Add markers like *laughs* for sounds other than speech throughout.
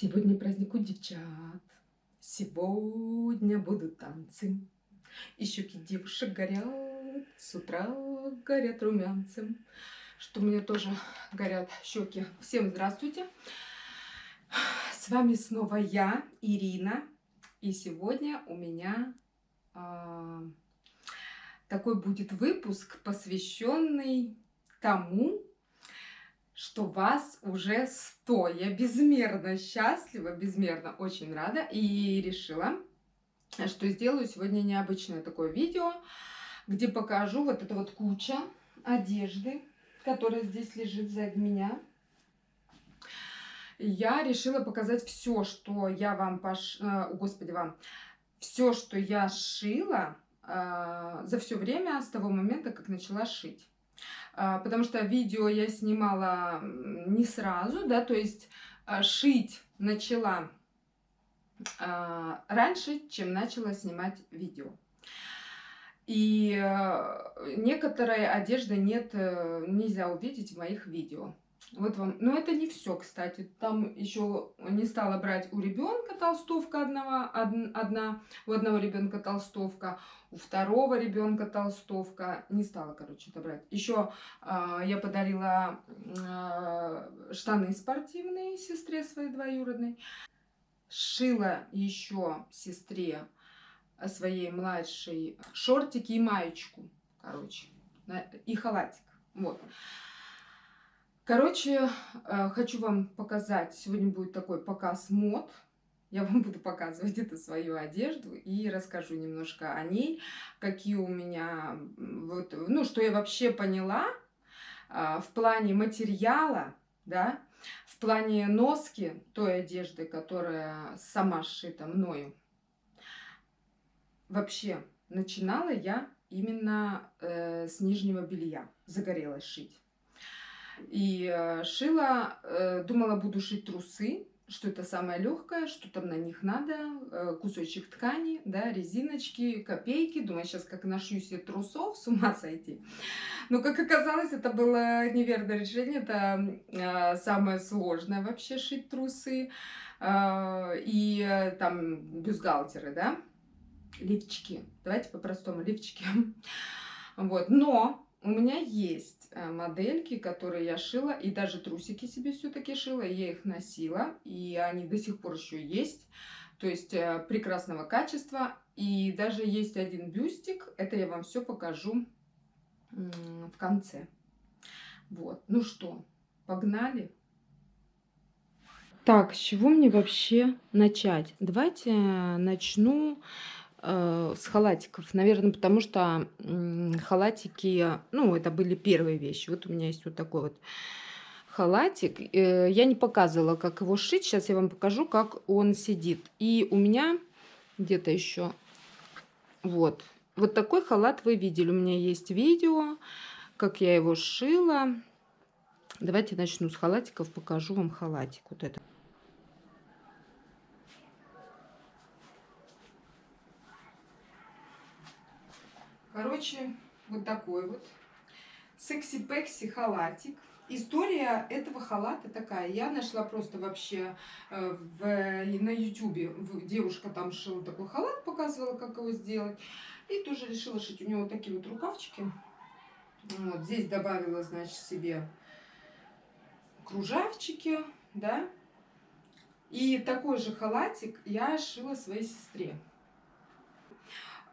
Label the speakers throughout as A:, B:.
A: Сегодня праздник у девчат, сегодня будут танцы. И щеки девушек горят, с утра горят румянцем. Что мне тоже горят щеки. Всем здравствуйте! С вами снова я, Ирина. И сегодня у меня э, такой будет выпуск, посвященный тому, что вас уже 100. Я безмерно счастлива, безмерно очень рада и решила, что сделаю сегодня необычное такое видео, где покажу вот это вот куча одежды, которая здесь лежит сзади меня. Я решила показать все, что я вам пош... О, э, господи, вам все, что я шила э, за все время с того момента, как начала шить. А, потому что видео я снимала не сразу, да, то есть а, шить начала а, раньше, чем начала снимать видео. И некоторые одежды нет, э, нельзя увидеть в моих видео. Вот вам. Но это не все, кстати. Там еще не стала брать у ребенка толстовка одного, од, одна, у одного ребенка толстовка, у второго ребенка толстовка. Не стала, короче, это брать. Еще э, а, я подарила э, штаны спортивные сестре своей двоюродной. Шила еще сестре своей младшей шортики и маечку, короче, и халатик. Вот. Короче, э, хочу вам показать, сегодня будет такой показ мод. Я вам буду показывать эту свою одежду и расскажу немножко о ней, какие у меня, вот, ну, что я вообще поняла э, в плане материала, да, в плане носки той одежды, которая сама сшита мною. Вообще, начинала я именно э, с нижнего белья, загорелась шить. И э, шила, э, думала, буду шить трусы, что это самое легкое, что там на них надо, э, кусочек ткани, да, резиночки, копейки. Думаю, сейчас как нашью себе трусов, с ума сойти. Но, как оказалось, это было неверное решение, это самое сложное вообще шить трусы. И там бюстгальтеры, да, лифчики. Давайте по-простому, лифчики. *laughs* Вот, но у меня есть модельки, которые я шила, и даже трусики себе все-таки шила, я их носила, и они до сих пор еще есть, то есть э, прекрасного качества, и даже есть один бюстик, это я вам все покажу в конце. Вот, ну что, погнали? Так, с чего мне вообще начать? Давайте начну Э, с халатиков. Наверное, потому что халатики, ну, это были первые вещи. Вот у меня есть вот такой вот халатик. Э, я не показывала, как его шить. Сейчас я вам покажу, как он сидит. И у меня где-то еще вот. Вот такой халат вы видели. У меня есть видео, как я его шила. Давайте начну с халатиков. Покажу вам халатик. Вот это. Короче, вот такой вот секси-пекси халатик. История этого халата такая. Я нашла просто вообще э, в, на ютюбе. Девушка там шила такой халат, показывала, как его сделать. И тоже решила шить. У него такие вот рукавчики. Вот здесь добавила, значит, себе кружавчики, да. И такой же халатик я шила своей сестре.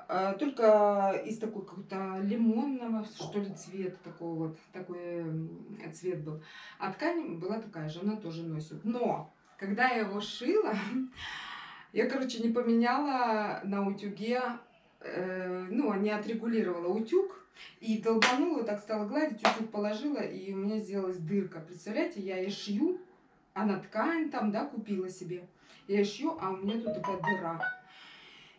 A: А, только из такой какого-то лимонного, что ли, цвета такого вот, такой цвет был. А ткань была такая же, она тоже носит. Но, когда я его шила, *laughs* я, короче, не поменяла на утюге, э, ну, не отрегулировала утюг, и долбанула, так стала гладить, утюг положила, и у меня сделалась дырка. Представляете, я и шью, а на ткань там, да, купила себе. Я шью, а у меня тут такая дыра.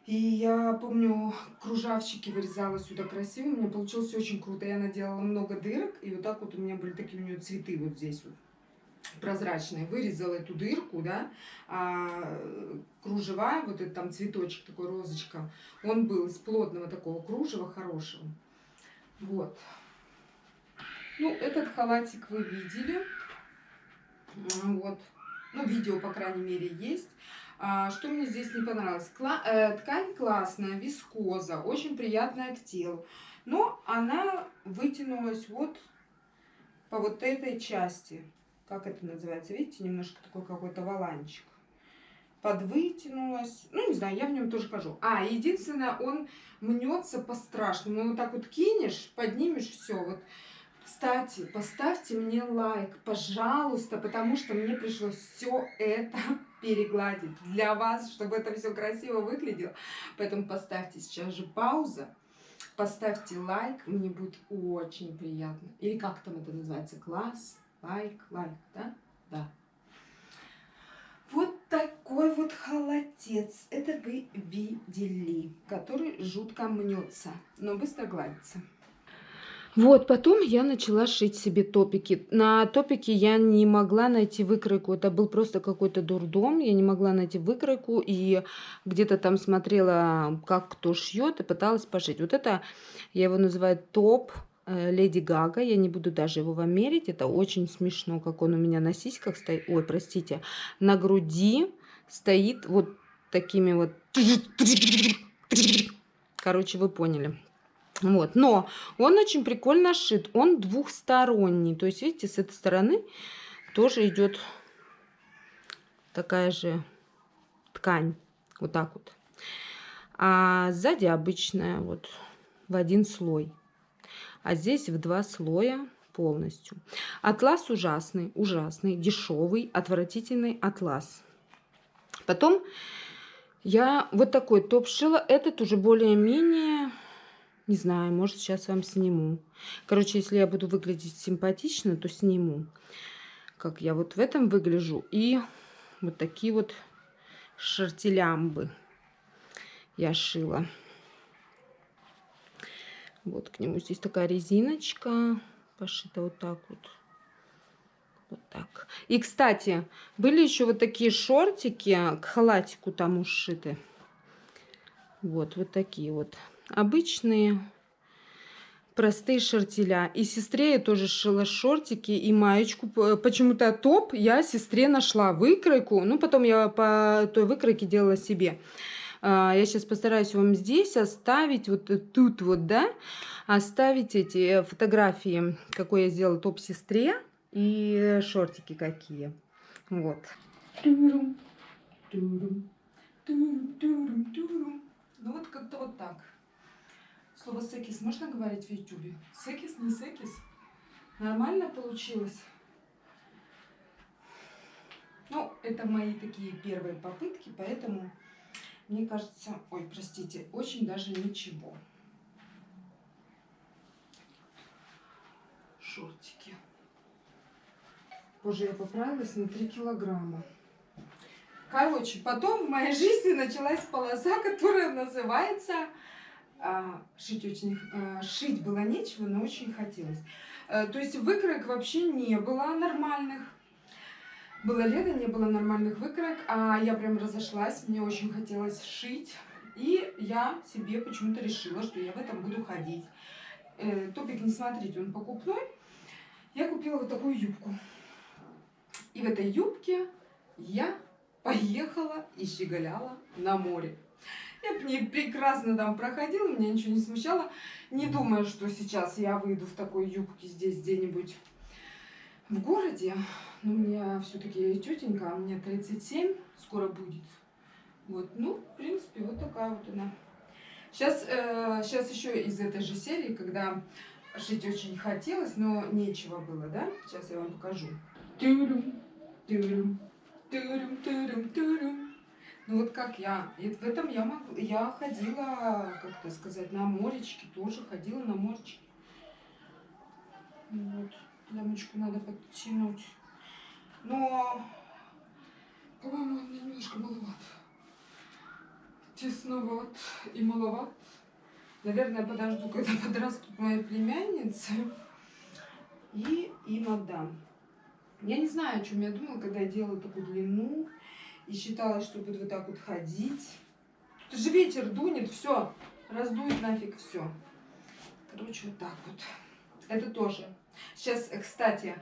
A: И я помню, кружавчики вырезала сюда красиво. У меня получилось очень круто. Я наделала много дырок. И вот так вот у меня были такие у нее цветы вот здесь вот прозрачные. Вырезала эту дырку, да. А кружева, вот этот там цветочек, такой розочка, он был из плотного такого кружева, хорошего. Вот. Ну, этот халатик вы видели. Вот. Ну, видео, по крайней мере, есть. А, что мне здесь не понравилось? Э, ткань классная, вискоза, очень приятная к телу. Но она вытянулась вот по вот этой части. Как это называется? Видите, немножко такой какой-то валанчик. Подвытянулась. Ну, не знаю, я в нем тоже хожу. А, единственное, он мнется по-страшному. Ну, вот так вот кинешь, поднимешь, все. Вот кстати, поставьте мне лайк, пожалуйста, потому что мне пришлось все это перегладить для вас, чтобы это все красиво выглядело. Поэтому поставьте сейчас же пауза, поставьте лайк, мне будет очень приятно. Или как там это называется? Класс, лайк, лайк, да? Да. Вот такой вот холодец. Это вы видели, который жутко мнется, но быстро гладится. Вот, потом я начала шить себе топики. На топике я не могла найти выкройку. Это был просто какой-то дурдом. Я не могла найти выкройку. И где-то там смотрела, как кто шьет, и пыталась пошить. Вот это, я его называю топ э, Леди Гага. Я не буду даже его вам мерить. Это очень смешно, как он у меня на сиськах стоит. Ой, простите. На груди стоит вот такими вот... Короче, вы поняли. Вот, но он очень прикольно шит, он двухсторонний, то есть, видите, с этой стороны тоже идет такая же ткань, вот так вот. А сзади обычная, вот, в один слой. А здесь в два слоя полностью. Атлас ужасный, ужасный, дешевый, отвратительный атлас. Потом я вот такой топ шила. Этот уже более-менее не знаю, может, сейчас вам сниму. Короче, если я буду выглядеть симпатично, то сниму. Как я вот в этом выгляжу. И вот такие вот шартилямбы я шила. Вот к нему здесь такая резиночка. Пошита вот так вот. Вот так. И, кстати, были еще вот такие шортики к халатику там ушиты. Вот, вот такие вот обычные простые шортеля. И сестре я тоже шила шортики и маечку. Почему-то топ я сестре нашла выкройку. Ну, потом я по той выкройке делала себе. А, я сейчас постараюсь вам здесь оставить, вот тут вот, да, оставить эти фотографии, какой я сделала топ сестре и шортики какие. Вот. Ну вот как-то вот так. Слово секис можно говорить в ютубе? Секис, не секис? Нормально получилось? Ну, это мои такие первые попытки, поэтому мне кажется, ой, простите, очень даже ничего. Шортики. Позже я поправилась на 3 килограмма. Короче, потом в моей жизни началась полоса, которая называется а, шить очень а, шить было нечего, но очень хотелось. А, то есть выкроек вообще не было нормальных. Было лето, не было нормальных выкроек, а я прям разошлась, мне очень хотелось шить. И я себе почему-то решила, что я в этом буду ходить. Э, топик, не смотрите, он покупной. Я купила вот такую юбку. И в этой юбке я поехала и щеголяла на море. Я не прекрасно там проходила, меня ничего не смущало. Не думаю, что сейчас я выйду в такой юбке здесь где-нибудь в городе. Но у меня все-таки тетенька, а мне 37 скоро будет. Вот, ну, в принципе, вот такая вот она. Сейчас, э, сейчас еще из этой же серии, когда шить очень хотелось, но нечего было, да? Сейчас я вам покажу. Тюрюм, тюрюм, тюрюм, тюрюм, тюрюм. Ну вот как я, и в этом я могу, я ходила, как это сказать, на моречке, тоже ходила на моречке. Вот, лямочку надо подтянуть. Но, по-моему, немножко маловат. Тесноват и маловат. Наверное, подожду, когда *laughs* подрастут мои племянницы. И им отдам. Я не знаю, о чем я думала, когда я делала такую длину и считала, что буду вот так вот ходить. Тут же ветер дунет, все, раздует нафиг все. Короче, вот так вот. Это тоже. Сейчас, кстати,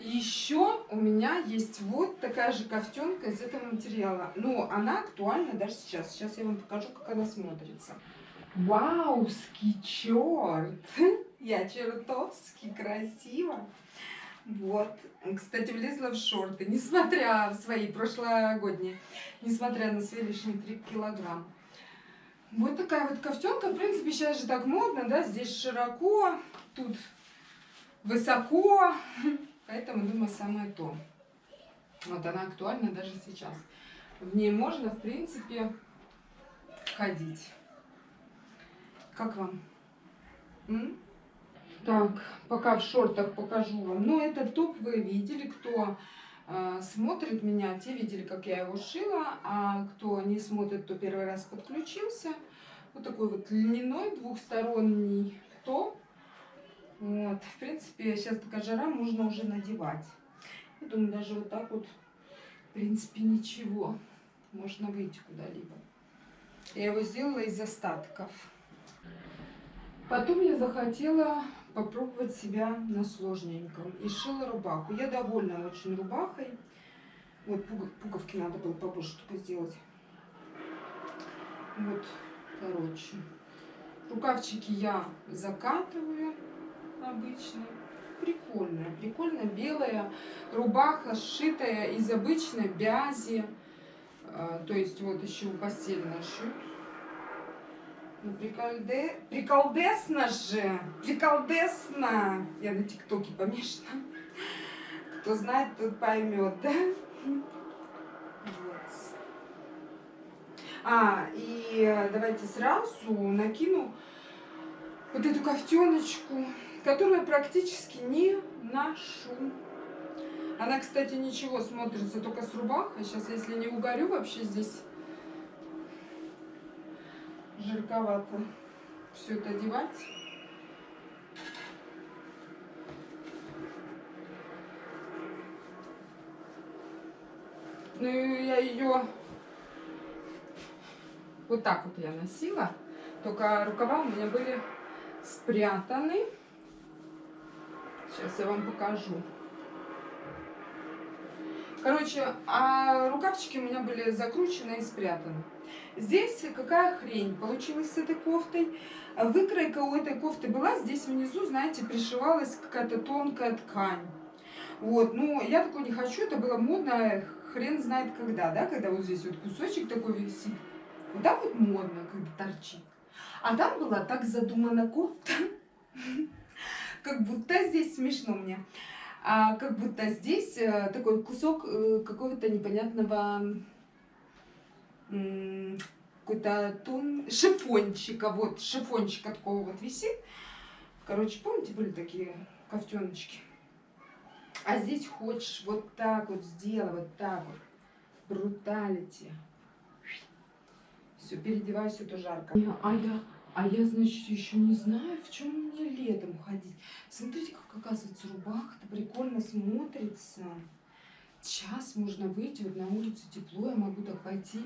A: Еще у меня есть вот такая же кофтенка из этого материала. Но она актуальна даже сейчас. Сейчас я вам покажу, как она смотрится. Вауский черт! *laughs* Я чертовски красиво. Вот. Кстати, влезла в шорты, несмотря в свои прошлогодние, несмотря на свои лишние 3 килограмма. Вот такая вот кофтенка. В принципе, сейчас же так модно, да? Здесь широко, тут высоко. Поэтому, думаю, самое то. Вот она актуальна даже сейчас. В ней можно, в принципе, ходить. Как вам? М? Так, пока в шортах покажу вам. Ну, этот топ вы видели, кто э, смотрит меня, те видели, как я его шила. А кто не смотрит, то первый раз подключился. Вот такой вот льняной двухсторонний топ вот, в принципе, сейчас такая жара, можно уже надевать. Я думаю, даже вот так вот, в принципе, ничего. Можно выйти куда-либо. Я его сделала из остатков. Потом я захотела попробовать себя на сложненьком. И шила рубаху. Я довольна очень рубахой. Вот пуговки надо было побольше только сделать. Вот, короче. Рукавчики я закатываю обычная. Прикольная, прикольная белая рубаха, сшитая из обычной бязи. А, то есть вот еще постельно шьют. Ну, приколде... приколдесно же, приколдесно. Я на тиктоке помешана. Кто знает, тот поймет, да? Вот. А, и давайте сразу накину вот эту кофтеночку которую я практически не ношу. Она, кстати, ничего смотрится только с рубахой. Сейчас, если не угорю, вообще здесь жарковато все это одевать. Ну, я ее вот так вот я носила. Только рукава у меня были спрятаны. Сейчас я вам покажу. Короче, а рукавчики у меня были закручены и спрятаны. Здесь какая хрень получилась с этой кофтой. Выкройка у этой кофты была, здесь внизу, знаете, пришивалась какая-то тонкая ткань. Вот, ну, я такой не хочу, это было модно, хрен знает когда, да, когда вот здесь вот кусочек такой висит. Вот так вот модно, когда торчит. А там была так задумана кофта, *laughs* как будто здесь смешно мне. А как будто здесь э, такой кусок э, какого-то непонятного какой-то тон шифончика, вот шифончика такого вот висит. Короче, помните, были такие кофтеночки? А здесь хочешь вот так вот сделать, вот так вот. Бруталити. Все, переодевайся, это жарко. А а я, значит, еще не знаю, в чем мне летом ходить. Смотрите, как оказывается рубаха-то прикольно смотрится. Сейчас можно выйти, вот на улицу тепло, я могу так пойти.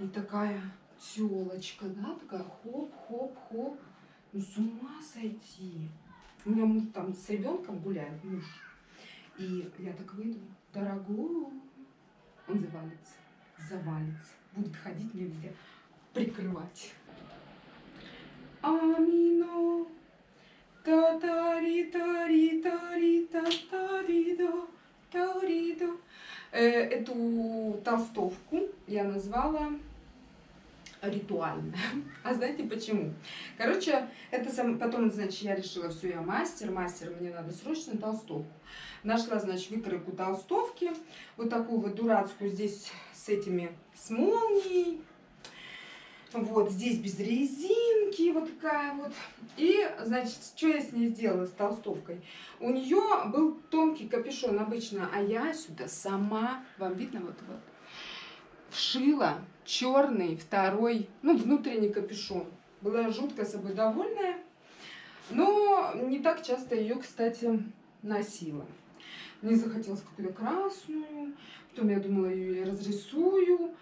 A: И такая телочка, да, такая хоп-хоп-хоп. Ну, с ума сойти. У меня муж там с ребенком гуляет, муж. И я так выйду, дорогой, он завалится, завалится. Будет ходить мне везде, прикрывать. Амино. та та ри та ри та ри та та ри до та ри до Эту толстовку я назвала ритуальная. *laughs* А знаете почему? Короче, это сам, потом, значит, я решила, все, я мастер, мастер, мне надо срочно толстовку. Нашла, значит, выкройку толстовки, вот такую вот дурацкую здесь с этими, с молнией, вот здесь без резинки, вот такая вот. И, значит, что я с ней сделала, с толстовкой? У нее был тонкий капюшон обычно, а я сюда сама, вам видно вот вот, вшила черный второй, ну, внутренний капюшон. Была жутко собой довольная, но не так часто ее, кстати, носила. Мне захотелось какую-то красную, потом я думала, ее я разрисую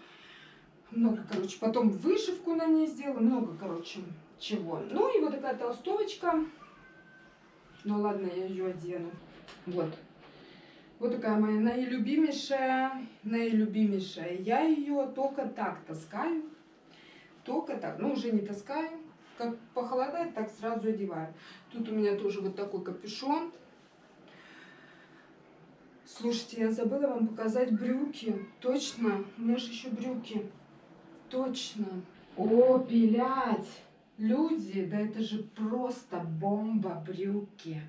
A: много, короче, потом вышивку на ней сделала, много, короче, чего. Ну и вот такая толстовочка. Ну ладно, я ее одену. Вот. Вот такая моя наилюбимейшая, наилюбимейшая. Я ее только так таскаю. Только так. Ну, уже не таскаю. Как похолодает, так сразу одеваю. Тут у меня тоже вот такой капюшон. Слушайте, я забыла вам показать брюки. Точно, у меня же еще брюки. Точно. О, пилять! Люди, да это же просто бомба брюки.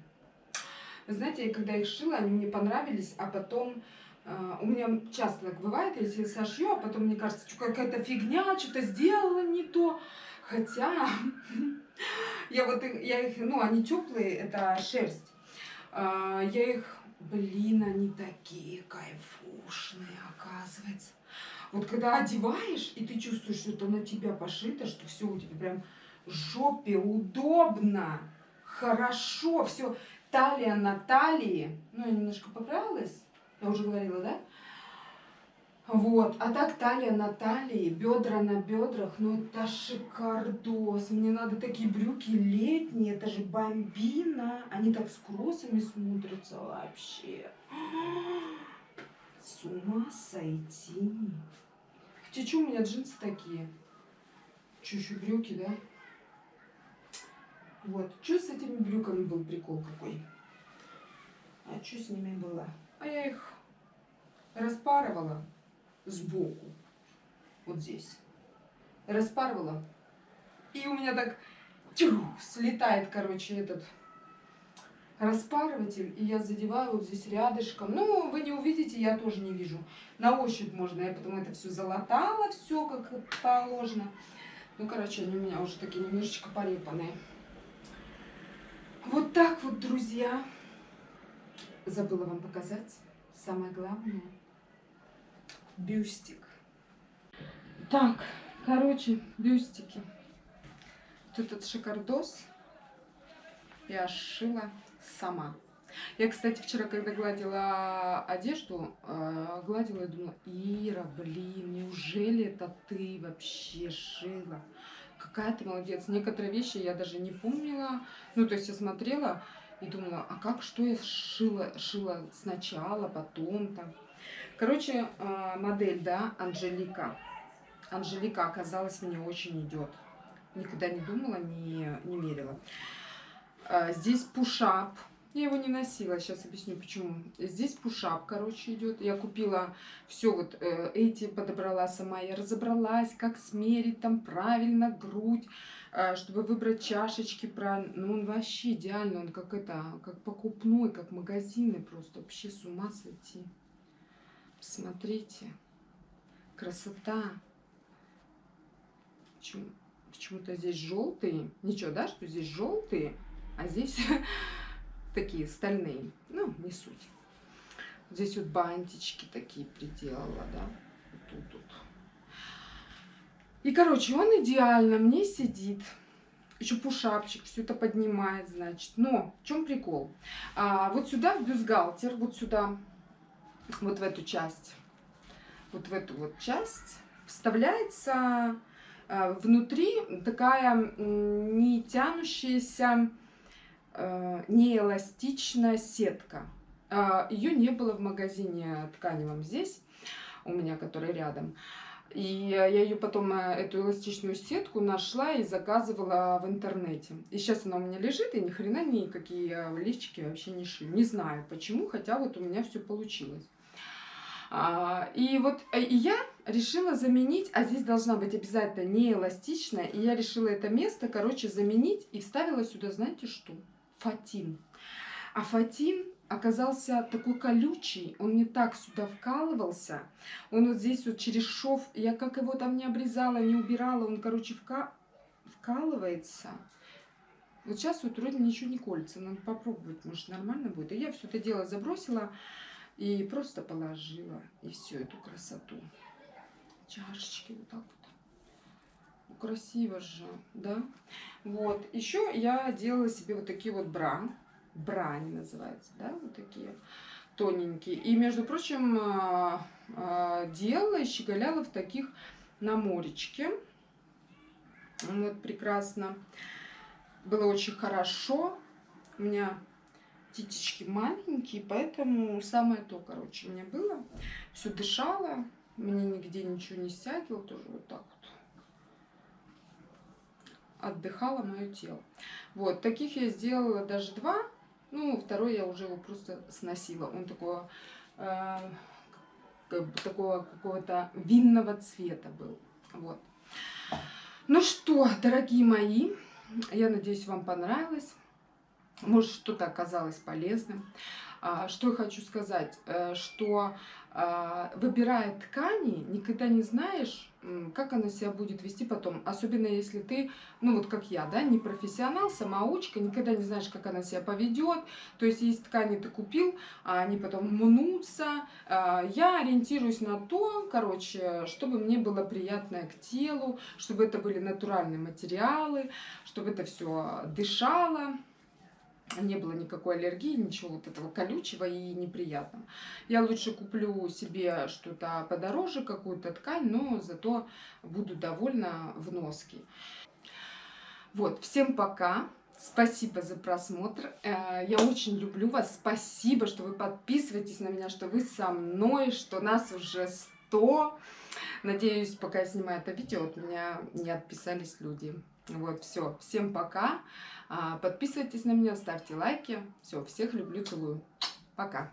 A: Вы знаете, я когда их шила, они мне понравились, а потом Uh, у меня часто так бывает, если сошью, а потом мне кажется, что какая-то фигня, что-то сделала не то. Хотя *laughs* я вот я их, ну, они теплые, это шерсть. Uh, я их, блин, они такие кайфушные, оказывается. Вот когда одеваешь, и ты чувствуешь, что это на тебя пошито, что все у тебя прям жопе удобно, хорошо, все талия на талии. Ну, я немножко поправилась, я уже говорила, да? Вот, а так талия на талии, бедра на бедрах, ну это шикардос. Мне надо такие брюки летние, это же бомбина. Они так с кроссами смотрятся вообще. С ума сойти. Что у меня джинсы такие? Еще брюки, да? Вот. Что с этими брюками был прикол какой? А что с ними было? А я их распарывала сбоку. Вот здесь. Распарывала. И у меня так тю, слетает, короче, этот распарыватель, и я задеваю вот здесь рядышком. Ну, вы не увидите, я тоже не вижу. На ощупь можно, я потом это все залатала, все как положено. Ну, короче, они у меня уже такие немножечко порепанные. Вот так вот, друзья. Забыла вам показать самое главное. Бюстик. Так, короче, бюстики. Вот этот шикардос я сшила сама. Я, кстати, вчера, когда гладила одежду, э, гладила и думала, Ира, блин, неужели это ты вообще шила? какая ты молодец. Некоторые вещи я даже не помнила. Ну, то есть я смотрела и думала, а как, что я шила, шила сначала, потом-то. Короче, а, модель, да, Анжелика. Анжелика оказалась мне очень идет. Никогда не думала, не, не мерила. А, здесь пушап я его не носила, сейчас объясню почему. Здесь пушап, короче, идет. Я купила все вот э, эти, подобрала сама. Я разобралась, как смерить там правильно грудь, э, чтобы выбрать чашечки правильно. Ну, он вообще идеальный, он как это, как покупной, как магазины просто. Вообще с ума сойти. Посмотрите. Красота. Почему? Почему-то здесь желтые. Ничего, да, что здесь желтые, а здесь *laughs* такие стальные. Ну, не суть. Здесь вот бантички такие приделала, да. Тут, тут. И, короче, он идеально мне сидит. Еще пушапчик, все это поднимает, значит. Но в чем прикол? А, вот сюда в бюстгальтер, вот сюда, вот в эту часть, вот в эту вот часть вставляется а, внутри такая не тянущаяся неэластичная сетка. Э, Ее не было в магазине тканевом здесь, у меня, который рядом. И я ее потом, э, эту эластичную сетку, нашла и заказывала в интернете. И сейчас она у меня лежит, и ни хрена никакие лифчики вообще не шью. Не знаю почему, хотя вот у меня все получилось. А, и вот э, и я решила заменить, а здесь должна быть обязательно не эластичная, и я решила это место, короче, заменить и вставила сюда, знаете что? Фатин. А фатин оказался такой колючий, он не так сюда вкалывался. Он вот здесь вот через шов, я как его там не обрезала, не убирала, он, короче, вка... вкалывается. Вот сейчас вот вроде ничего не колется, надо попробовать, может нормально будет. И я все это дело забросила и просто положила, и всю эту красоту. Чашечки вот так вот красиво же, да? Вот, еще я делала себе вот такие вот бра, бра они называются, да, вот такие тоненькие. И, между прочим, а, а, делала и щеголяла в таких на моречке. Вот, прекрасно. Было очень хорошо. У меня титечки маленькие, поэтому самое то, короче, мне было. Все дышало, мне нигде ничего не стягивало, тоже вот так вот. Отдыхало мое тело. Вот, таких я сделала даже два. Ну, второй я уже его просто сносила. Он такого, э, такого какого-то винного цвета был. Вот. Ну что, дорогие мои, я надеюсь, вам понравилось. Может, что-то оказалось полезным. А, что я хочу сказать, э, что а, выбирая ткани, никогда не знаешь, как она себя будет вести потом. Особенно если ты, ну вот как я, да, не профессионал, самоучка, никогда не знаешь, как она себя поведет. То есть есть ткани ты купил, а они потом мнутся. А, я ориентируюсь на то, короче, чтобы мне было приятное к телу, чтобы это были натуральные материалы, чтобы это все дышало не было никакой аллергии, ничего вот этого колючего и неприятного. Я лучше куплю себе что-то подороже, какую-то ткань, но зато буду довольна в носке. Вот, всем пока. Спасибо за просмотр. Э, я очень люблю вас. Спасибо, что вы подписываетесь на меня, что вы со мной, что нас уже 100. Надеюсь, пока я снимаю это видео, от меня не отписались люди. Вот, все. Всем пока. А, подписывайтесь на меня, ставьте лайки. Все, всех люблю, целую. Пока.